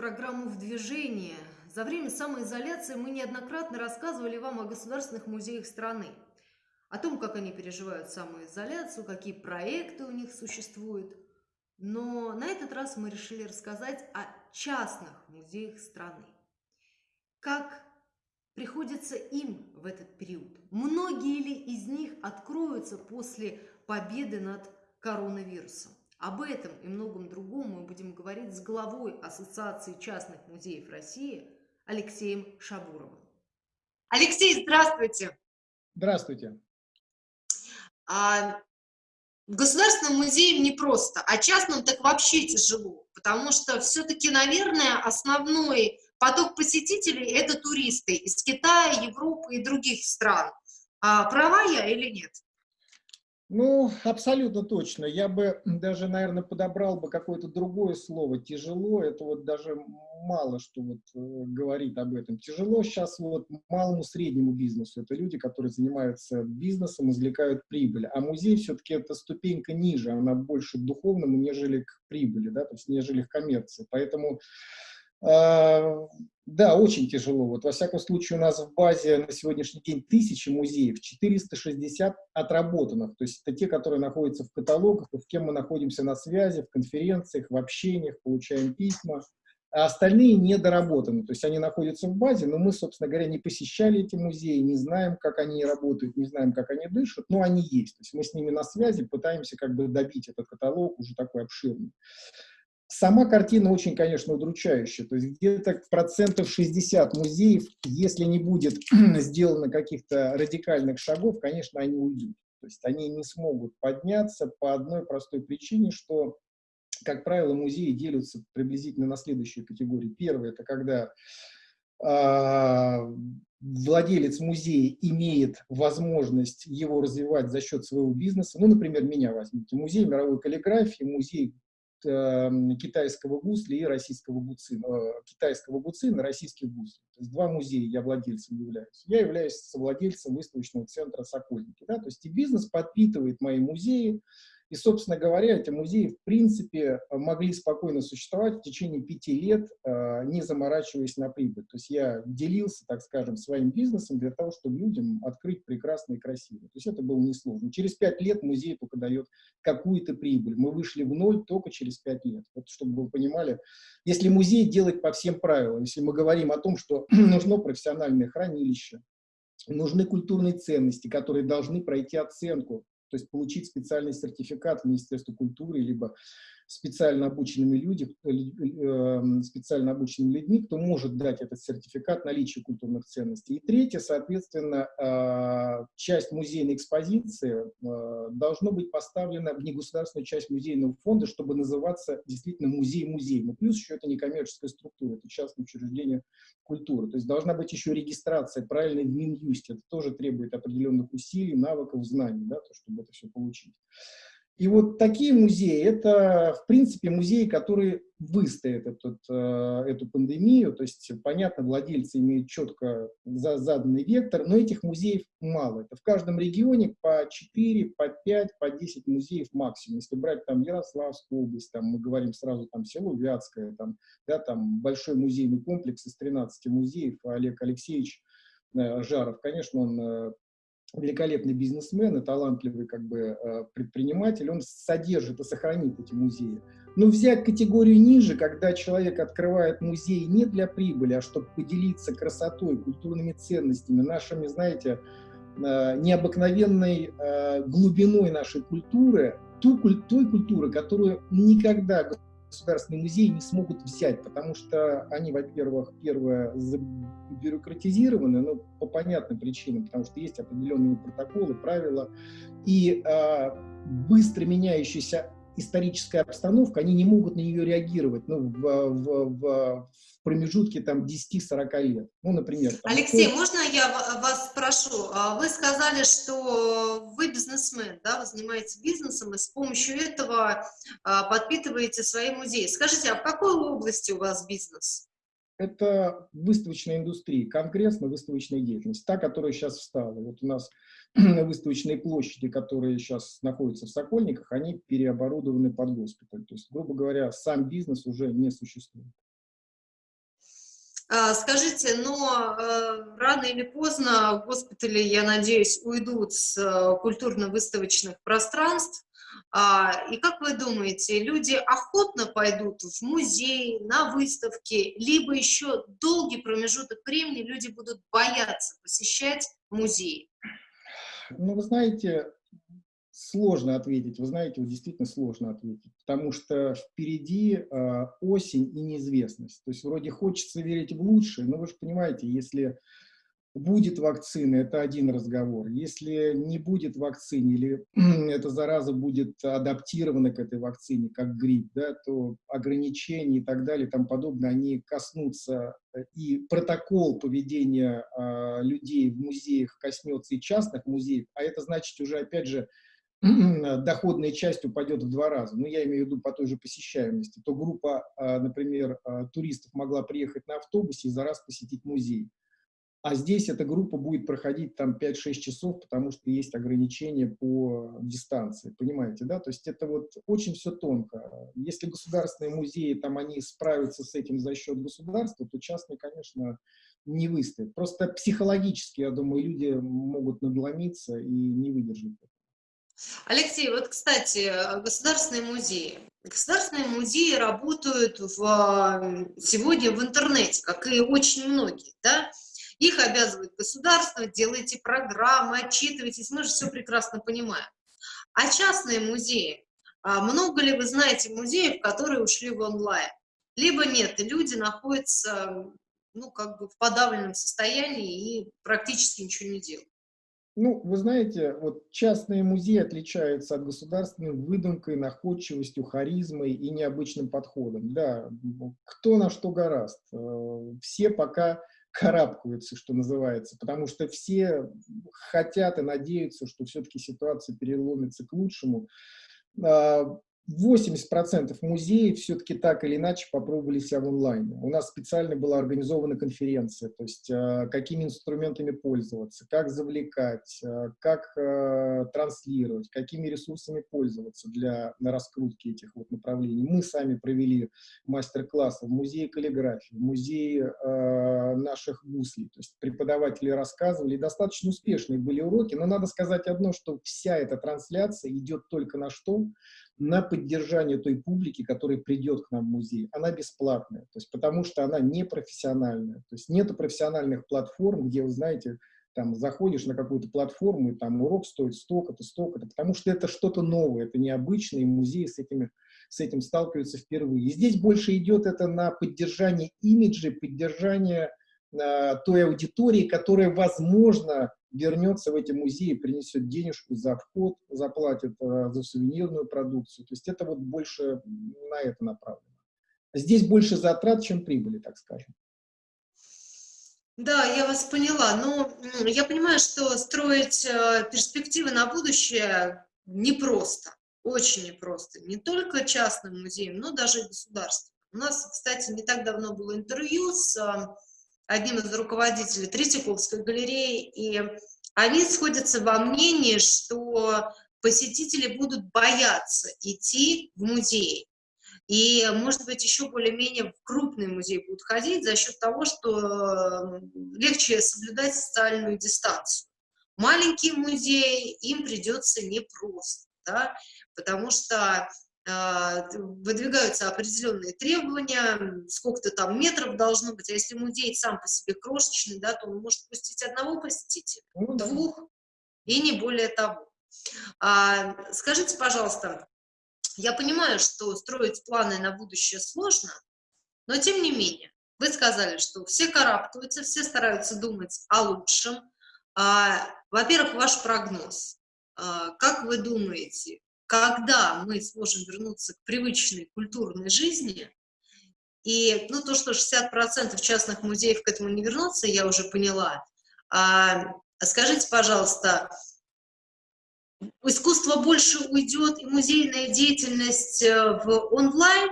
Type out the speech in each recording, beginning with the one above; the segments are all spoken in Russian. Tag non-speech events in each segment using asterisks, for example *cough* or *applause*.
программу «В движении». За время самоизоляции мы неоднократно рассказывали вам о государственных музеях страны, о том, как они переживают самоизоляцию, какие проекты у них существуют. Но на этот раз мы решили рассказать о частных музеях страны. Как приходится им в этот период? Многие ли из них откроются после победы над коронавирусом? Об этом и многом другом мы будем говорить с главой Ассоциации частных музеев России Алексеем Шабуровым. Алексей, здравствуйте! Здравствуйте! А, государственным музеям непросто, а частным так вообще тяжело, потому что все-таки, наверное, основной поток посетителей – это туристы из Китая, Европы и других стран. А, права я или нет? Ну, абсолютно точно. Я бы даже, наверное, подобрал бы какое-то другое слово. Тяжело, это вот даже мало что вот э, говорит об этом. Тяжело сейчас вот малому среднему бизнесу. Это люди, которые занимаются бизнесом, извлекают прибыль. А музей все-таки это ступенька ниже, она больше духовному, нежели к прибыли, да, то есть нежели к коммерции. Поэтому да, очень тяжело. Вот, во всяком случае, у нас в базе на сегодняшний день тысячи музеев, 460 отработанных. То есть это те, которые находятся в каталогах, с кем мы находимся на связи, в конференциях, в общениях, получаем письма. А остальные недоработаны. То есть они находятся в базе, но мы, собственно говоря, не посещали эти музеи, не знаем, как они работают, не знаем, как они дышат, но они есть. То есть мы с ними на связи, пытаемся как бы добить этот каталог уже такой обширный. Сама картина очень, конечно, удручающая. То есть где-то процентов 60 музеев, если не будет *clears throat* сделано каких-то радикальных шагов, конечно, они уйдут. То есть они не смогут подняться по одной простой причине, что, как правило, музеи делятся приблизительно на следующие категории. Первое – это когда э, владелец музея имеет возможность его развивать за счет своего бизнеса. Ну, например, меня возьмите. Музей мировой каллиграфии, музей Эм, китайского гусля и российского гуцина, э, китайского гуцина и российских гуслей. То есть два музея я владельцем являюсь. Я являюсь совладельцем выставочного центра «Сокольники». Да? То есть и бизнес подпитывает мои музеи, и, собственно говоря, эти музеи, в принципе, могли спокойно существовать в течение пяти лет, э, не заморачиваясь на прибыль. То есть я делился, так скажем, своим бизнесом для того, чтобы людям открыть прекрасно и красиво. То есть это было несложно. Через пять лет музей только дает какую-то прибыль. Мы вышли в ноль только через пять лет. Вот чтобы вы понимали, если музей делать по всем правилам, если мы говорим о том, что *clears throat* нужно профессиональное хранилище, нужны культурные ценности, которые должны пройти оценку, то есть получить специальный сертификат в Министерстве культуры, либо специально обученными люди, э, эм, специально обученными людьми, кто может дать этот сертификат наличия культурных ценностей. И третье, соответственно, а, часть музейной экспозиции а, должно быть поставлена в негосударственную часть музейного фонда, чтобы называться действительно музей-музей. Но плюс еще это не коммерческая структура, это частное учреждение культуры. То есть должна быть еще регистрация правильной в Минюсте. Это тоже требует определенных усилий, навыков, знаний, да, то, чтобы это все получить. И вот такие музеи, это, в принципе, музеи, которые выстоят этот, э, эту пандемию, то есть, понятно, владельцы имеют четко за, заданный вектор, но этих музеев мало. Это в каждом регионе по 4, по 5, по 10 музеев максимум. Если брать там Ярославскую область, там мы говорим сразу там село Вятское, там, да, там большой музейный комплекс из 13 музеев, Олег Алексеевич э, Жаров, конечно, он э, великолепный бизнесмен и талантливый как бы э, предприниматель, он содержит и сохранит эти музеи. Но взять категорию ниже, когда человек открывает музей не для прибыли, а чтобы поделиться красотой, культурными ценностями, нашими, знаете, э, необыкновенной э, глубиной нашей культуры, ту, той культуры, которую никогда государственные музеи не смогут взять, потому что они, во-первых, первое, бюрократизированы, но по понятным причинам, потому что есть определенные протоколы, правила, и э, быстро меняющаяся историческая обстановка, они не могут на нее реагировать ну, в, в, в, промежутке там 10-40 лет. Ну, например. Там, Алексей, кто... можно я вас спрошу? А вы сказали, что вы бизнесмен, да, вы занимаетесь бизнесом и с помощью этого а, подпитываете свои музеи. Скажите, а в какой области у вас бизнес? Это выставочная индустрия, конкретно выставочная деятельность, та, которая сейчас встала. Вот у нас *clears throat* выставочные площади, которые сейчас находятся в Сокольниках, они переоборудованы под госпиталь. То есть, грубо говоря, сам бизнес уже не существует. А, скажите, но э, рано или поздно госпитали, я надеюсь, уйдут с э, культурно-выставочных пространств. А, и как вы думаете, люди охотно пойдут в музей, на выставки, либо еще долгий промежуток времени люди будут бояться посещать музеи? Ну, вы знаете, сложно ответить. Вы знаете, вот действительно сложно ответить, потому что впереди э, осень и неизвестность. То есть вроде хочется верить в лучшее, но вы же понимаете, если будет вакцина, это один разговор. Если не будет вакцины или *clears throat* эта зараза будет адаптирована к этой вакцине, как грипп, да, то ограничения и так далее тому подобное, они коснутся, э, и протокол поведения э, людей в музеях коснется и частных музеев, а это значит уже, опять же, *clears throat* доходная часть упадет в два раза, ну, я имею в виду по той же посещаемости, то группа, а, например, а, туристов могла приехать на автобусе и за раз посетить музей. А здесь эта группа будет проходить там 5-6 часов, потому что есть ограничения по дистанции, понимаете, да? То есть это вот очень все тонко. Если государственные музеи, там они справятся с этим за счет государства, то частные, конечно, не выстоят. Просто психологически, я думаю, люди могут надломиться и не выдержать. Алексей, вот, кстати, государственные музеи. Государственные музеи работают в, сегодня в интернете, как и очень многие, да? Их обязывает государство, делайте программы, отчитывайтесь, мы же все прекрасно понимаем. А частные музеи, а много ли вы знаете музеев, которые ушли в онлайн? Либо нет, и люди находятся, ну, как бы в подавленном состоянии и практически ничего не делают. Ну, вы знаете, вот частные музеи отличаются от государственных выдумкой, находчивостью, харизмой и необычным подходом. Да, кто на что гораст. Э, все пока карабкаются, что называется, потому что все хотят и надеются, что все-таки ситуация переломится к лучшему. А, 80% музеев все-таки так или иначе попробовали себя в онлайне. У нас специально была организована конференция, то есть э, какими инструментами пользоваться, как завлекать, э, как э, транслировать, какими ресурсами пользоваться для на раскрутки этих вот направлений. Мы сами провели мастер-классы в музее каллиграфии, в музее наших гуслей, то есть преподаватели рассказывали, достаточно успешные были уроки, но надо сказать одно, что вся эта трансляция идет только на что? на поддержание той публики, которая придет к нам в музей. Она бесплатная, то есть потому что она не профессиональная. То есть нет профессиональных платформ, где, вы знаете, там заходишь на какую-то платформу, и там урок стоит столько-то, столько-то, потому что это что-то новое, это необычное, и музеи с, этими, с этим сталкиваются впервые. И здесь больше идет это на поддержание имиджа, поддержание той аудитории, которая, возможно, вернется в эти музеи, принесет денежку за вход, заплатит э, за сувенирную продукцию. То есть это вот больше на это направлено. Здесь больше затрат, чем прибыли, так скажем. Да, я вас поняла. Но я понимаю, что строить э, перспективы на будущее непросто, очень непросто. Не только частным музеям, но даже и. У нас, кстати, не так давно было интервью с э, одним из руководителей Третьяковской галереи, и они сходятся во мнении, что посетители будут бояться идти в музей. И, может быть, еще более-менее в крупный музей будут ходить за счет того, что легче соблюдать социальную дистанцию. Маленькие музеи им придется непросто, да, потому что выдвигаются определенные требования, сколько-то там метров должно быть, а если музей сам по себе крошечный, да, то он может пустить одного посетителя, ну двух, и не более того. А, скажите, пожалуйста, я понимаю, что строить планы на будущее сложно, но тем не менее, вы сказали, что все карабкаются, все стараются думать о лучшем. А, Во-первых, ваш прогноз. А, как вы думаете, когда мы сможем вернуться к привычной культурной жизни, и, ну, то, что 60% частных музеев к этому не вернутся, я уже поняла. А, скажите, пожалуйста, искусство больше уйдет, и музейная деятельность э, в онлайн,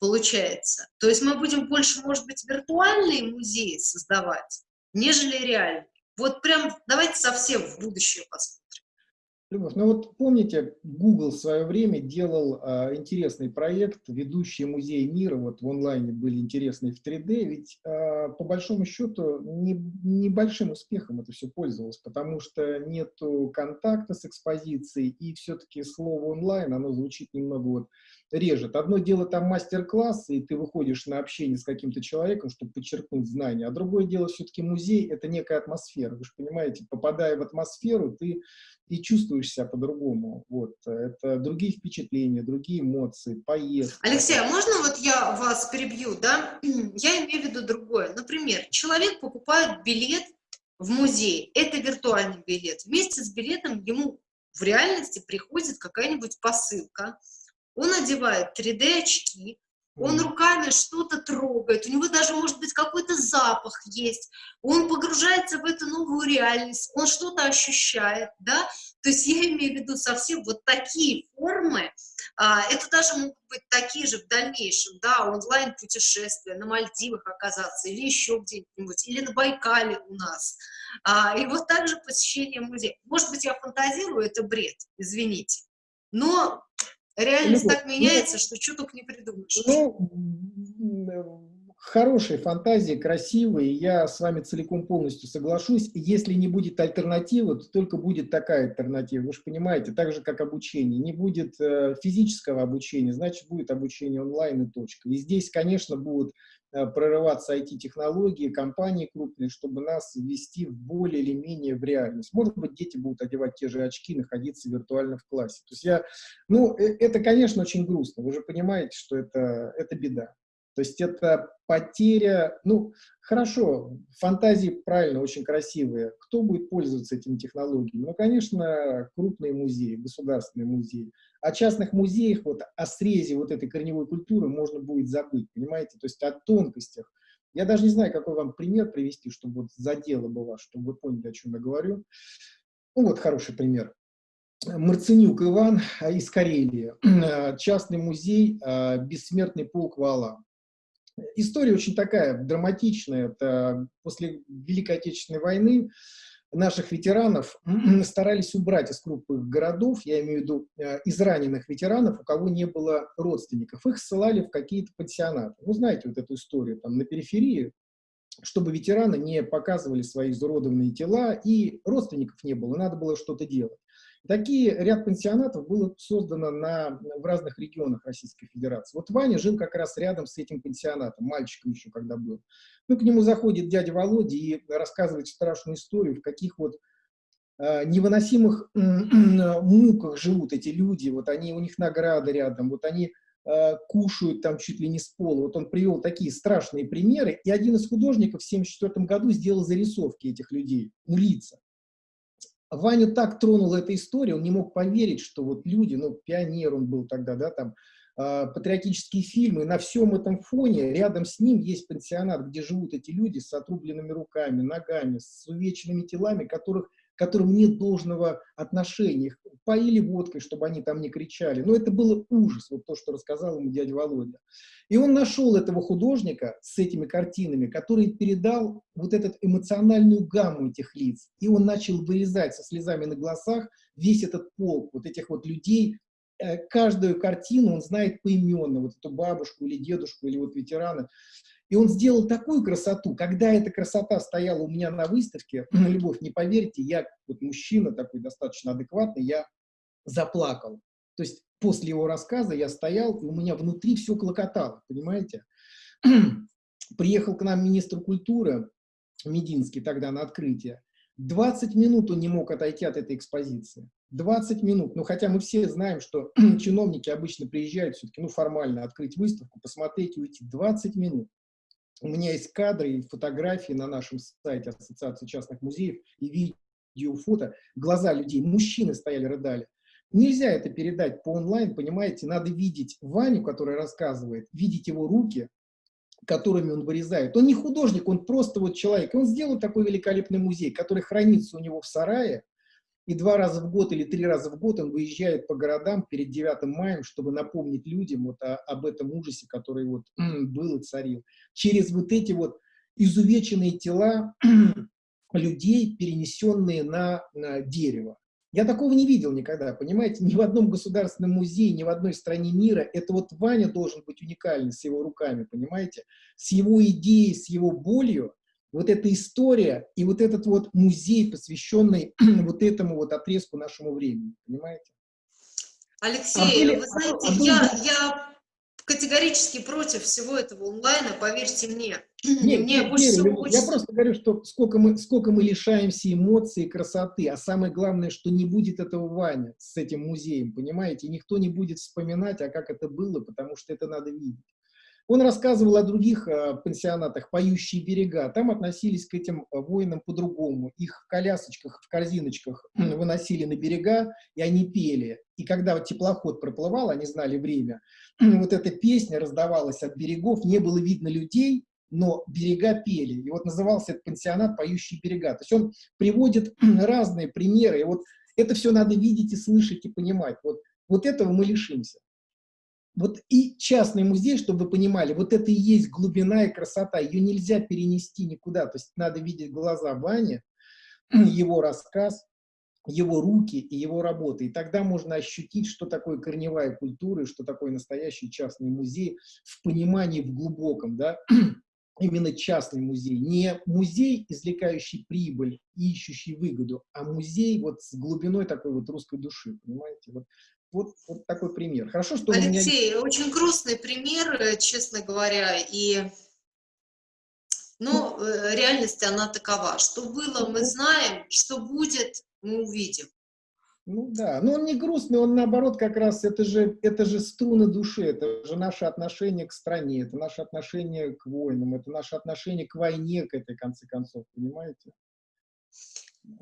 получается? То есть мы будем больше, может быть, виртуальные музеи создавать, нежели реальные? Вот прям давайте совсем в будущее посмотрим. Любовь, ну вот помните, Google в свое время делал а, интересный проект, ведущие музеи мира, вот в онлайне были интересные в 3D, ведь а, по большому счету не, небольшим успехом это все пользовалось, потому что нету контакта с экспозицией, и все-таки слово онлайн, оно звучит немного вот режет. Одно дело там мастер-класс, и ты выходишь на общение с каким-то человеком, чтобы подчеркнуть знания, а другое дело все-таки музей, это некая атмосфера, вы же понимаете, попадая в атмосферу, ты и чувствуешь себя по-другому. Вот. Это другие впечатления, другие эмоции, поездки. Алексей, а можно вот я вас перебью, да? *clears throat* Я имею в виду другое. Например, человек покупает билет в музей, это виртуальный билет. Вместе с билетом ему в реальности приходит какая-нибудь посылка, он одевает 3D-очки, он руками что-то трогает, у него даже, может быть, какой-то запах есть, он погружается в эту новую реальность, он что-то ощущает, да, то есть я имею в виду совсем вот такие формы, а, это даже могут быть такие же в дальнейшем, да, онлайн-путешествия, на Мальдивах оказаться, или еще где-нибудь, или на Байкале у нас, а, и вот также посещение музея. Может быть, я фантазирую, это бред, извините, но Реальность так меняется, что только не придумаешь. Ну, хорошие фантазии, красивые, я с вами целиком полностью соглашусь. Если не будет альтернативы, то только будет такая альтернатива. Вы же понимаете, так же, как обучение. Не будет э, физического обучения, значит, будет обучение онлайн и точка. И здесь, конечно, будут Э, прорываться IT-технологии, компании крупные, чтобы нас ввести более или менее в реальность. Может быть, дети будут одевать те же очки, находиться виртуально в классе. То есть я, ну, э, это, конечно, очень грустно. Вы же понимаете, что это, это беда. То есть это потеря, ну, хорошо, фантазии правильно, очень красивые. Кто будет пользоваться этими технологиями? Ну, конечно, крупные музеи, государственные музеи. О частных музеях, вот о срезе вот этой корневой культуры можно будет забыть, понимаете? То есть о тонкостях. Я даже не знаю, какой вам пример привести, чтобы вот задело бы вас, чтобы вы поняли, о чем я говорю. Ну, вот хороший пример. Марценюк Иван из Карелии, *clears throat* частный музей «Бессмертный полк Вала». История очень такая драматичная. Это после Великой Отечественной войны наших ветеранов *clears throat* старались убрать из крупных городов, я имею в виду э, из раненых ветеранов, у кого не было родственников. Их ссылали в какие-то пансионаты. Ну, знаете вот эту историю, там на периферии, чтобы ветераны не показывали свои изуродованные тела, и родственников не было, надо было что-то делать. Такие ряд пансионатов было создано на, в разных регионах Российской Федерации. Вот Ваня жил как раз рядом с этим пансионатом, мальчиком еще когда был. Ну, к нему заходит дядя Володя и рассказывает страшную историю, в каких вот э, невыносимых э, *clears throat* муках живут эти люди, вот они, у них награды рядом, вот они э, кушают там чуть ли не с пола. Вот он привел такие страшные примеры, и один из художников в 1974 году сделал зарисовки этих людей, ну, лица. Ваню так тронула эта история, он не мог поверить, что вот люди, ну, пионер он был тогда, да, там, э, патриотические фильмы, на всем этом фоне рядом с ним есть пансионат, где живут эти люди с отрубленными руками, ногами, с увеченными телами, которых которым нет должного отношения. Их поили водкой, чтобы они там не кричали. Но это было ужас, вот то, что рассказал ему дядя Володя. И он нашел этого художника с этими картинами, который передал вот эту эмоциональную гамму этих лиц. И он начал вырезать со слезами на глазах весь этот полк, вот этих вот людей, э, каждую картину он знает поименно, вот эту бабушку или дедушку, или вот ветерана. И он сделал такую красоту, когда эта красота стояла у меня на выставке, *clears throat* Любовь, не поверьте, я, вот мужчина такой достаточно адекватный, я заплакал. То есть после его рассказа я стоял, и у меня внутри все клокотало, понимаете? *clears throat* Приехал к нам министр культуры, Мединский тогда на открытие. 20 минут он не мог отойти от этой экспозиции. 20 минут. Ну, хотя мы все знаем, что *clears throat* чиновники обычно приезжают все-таки, ну, формально открыть выставку, посмотреть и уйти. 20 минут. У меня есть кадры и фотографии на нашем сайте Ассоциации частных музеев, и видео, фото. Глаза людей, мужчины стояли, рыдали. Нельзя это передать по онлайн, понимаете, надо видеть Ваню, который рассказывает, видеть его руки, которыми он вырезает. Он не художник, он просто вот человек. Он сделал такой великолепный музей, который хранится у него в сарае, и два раза в год или три раза в год он выезжает по городам перед 9 маем, чтобы напомнить людям вот о, об этом ужасе, который вот был и царил. Через вот эти вот изувеченные тела *clears throat* людей, перенесенные на, на дерево. Я такого не видел никогда, понимаете, ни в одном государственном музее, ни в одной стране мира. Это вот Ваня должен быть уникальный с его руками, понимаете, с его идеей, с его болью. Вот эта история и вот этот вот музей, посвященный *clears throat* вот этому вот отрезку нашему времени, понимаете? Алексей, а были, вы знаете, а, а я, я категорически против всего этого онлайна, поверьте мне. *clears throat* Нет, мне нет, больше всего хочется... Я просто говорю, что сколько мы, сколько мы лишаемся эмоций и красоты, а самое главное, что не будет этого Ваня с этим музеем, понимаете? Никто не будет вспоминать, а как это было, потому что это надо видеть. Он рассказывал о других э, пансионатах «Поющие берега». Там относились к этим э, воинам по-другому. Их в колясочках, в корзиночках выносили на берега, и они пели. И когда теплоход проплывал, они знали время, *clears throat* вот эта песня раздавалась от берегов, не было видно людей, но берега пели. И вот назывался этот пансионат «Поющие берега». То есть он приводит *clears throat* разные примеры. И вот это все надо видеть и слышать и понимать. Вот, вот этого мы лишимся. Вот и частный музей, чтобы вы понимали, вот это и есть глубина и красота, ее нельзя перенести никуда, то есть надо видеть глаза Вани, *clears throat* его рассказ, его руки и его работы, и тогда можно ощутить, что такое корневая культура и что такое настоящий частный музей в понимании в глубоком, да, *clears throat* именно частный музей, не музей, извлекающий прибыль и ищущий выгоду, а музей вот с глубиной такой вот русской души, понимаете? Вот вот, вот такой пример. Хорошо, что Алексей, меня... очень грустный пример, э, честно говоря, и но ну, э, реальность она такова. Что было, мы знаем, что будет, мы увидим. Ну да, но он не грустный, он наоборот как раз, это же, это же струны души, это же наше отношение к стране, это наше отношение к войнам, это наше отношение к войне, к этой, конце концов, понимаете?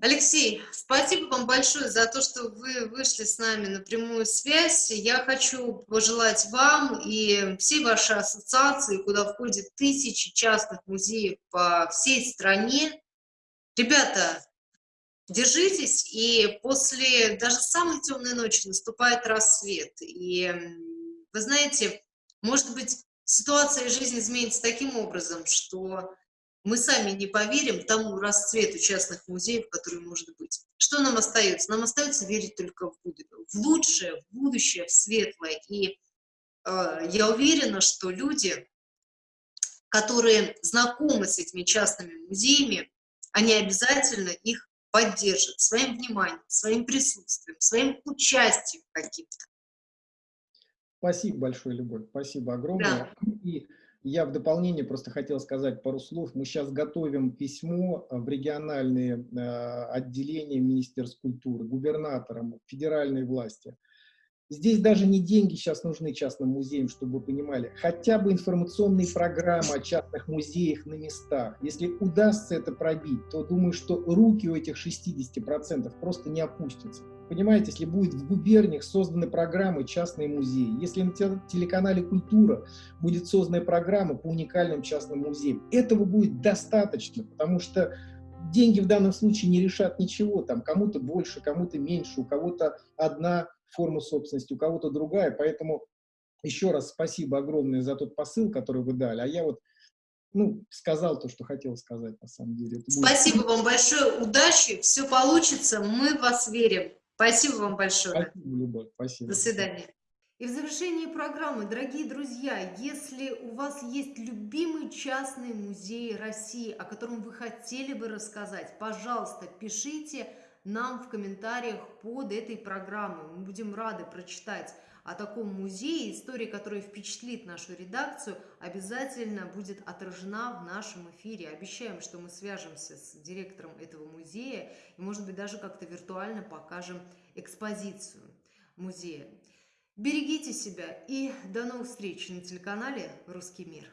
Алексей, спасибо вам большое за то, что вы вышли с нами на прямую связь. Я хочу пожелать вам и всей вашей ассоциации, куда входят тысячи частных музеев по всей стране. Ребята, держитесь, и после даже самой темной ночи наступает рассвет. И вы знаете, может быть, ситуация жизни изменится таким образом, что мы сами не поверим тому расцвету частных музеев, который может быть. Что нам остается? Нам остается верить только в, в лучшее, в будущее, в светлое. И э, я уверена, что люди, которые знакомы с этими частными музеями, они обязательно их поддержат своим вниманием, своим присутствием, своим участием каким-то. Спасибо большое, Любовь, спасибо огромное. Да. И я в дополнение просто хотел сказать пару слов. Мы сейчас готовим письмо в региональные э, отделения Министерства культуры, губернаторам, федеральной власти. Здесь даже не деньги сейчас нужны частным музеям, чтобы вы понимали. Хотя бы информационные программы о частных музеях на местах. Если удастся это пробить, то думаю, что руки у этих 60% просто не опустятся. Понимаете, если будет в губерниях созданы программы «Частные музеи», если на телеканале «Культура» будет создана программа по уникальным частным музеям, этого будет достаточно, потому что деньги в данном случае не решат ничего, там кому-то больше, кому-то меньше, у кого-то одна форма собственности, у кого-то другая, поэтому еще раз спасибо огромное за тот посыл, который вы дали, а я вот ну, сказал то, что хотел сказать на самом деле. Это Спасибо будет... вам большое, удачи, все получится, мы в вас верим. Спасибо вам большое. Спасибо, Любовь, спасибо. До свидания. И в завершении программы, дорогие друзья, если у вас есть любимый частный музей России, о котором вы хотели бы рассказать, пожалуйста, пишите нам в комментариях под этой программой. Мы будем рады прочитать о таком музее. История, которая впечатлит нашу редакцию, обязательно будет отражена в нашем эфире. Обещаем, что мы свяжемся с директором этого музея и, может быть, даже как-то виртуально покажем экспозицию музея. Берегите себя и до новых встреч на телеканале «Русский мир».